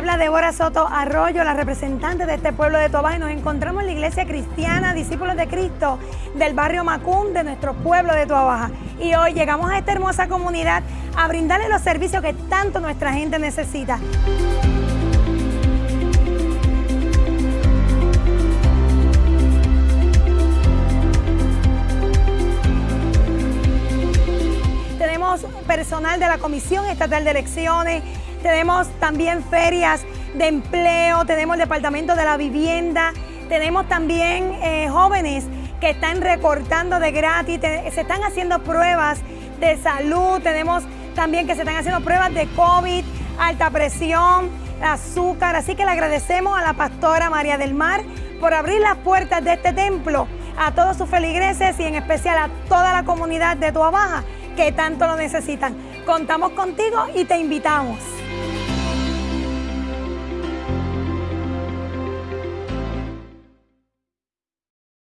Débora Soto Arroyo, la representante de este pueblo de Tobaja, y nos encontramos en la iglesia cristiana Discípulos de Cristo del barrio Macún de nuestro pueblo de Tobaja. Y hoy llegamos a esta hermosa comunidad a brindarle los servicios que tanto nuestra gente necesita. Personal de la Comisión Estatal de Elecciones, tenemos también ferias de empleo, tenemos el Departamento de la Vivienda, tenemos también eh, jóvenes que están recortando de gratis, se están haciendo pruebas de salud, tenemos también que se están haciendo pruebas de COVID, alta presión, azúcar, así que le agradecemos a la pastora María del Mar por abrir las puertas de este templo a todos sus feligreses y en especial a toda la comunidad de Tua Baja que tanto lo necesitan. Contamos contigo y te invitamos.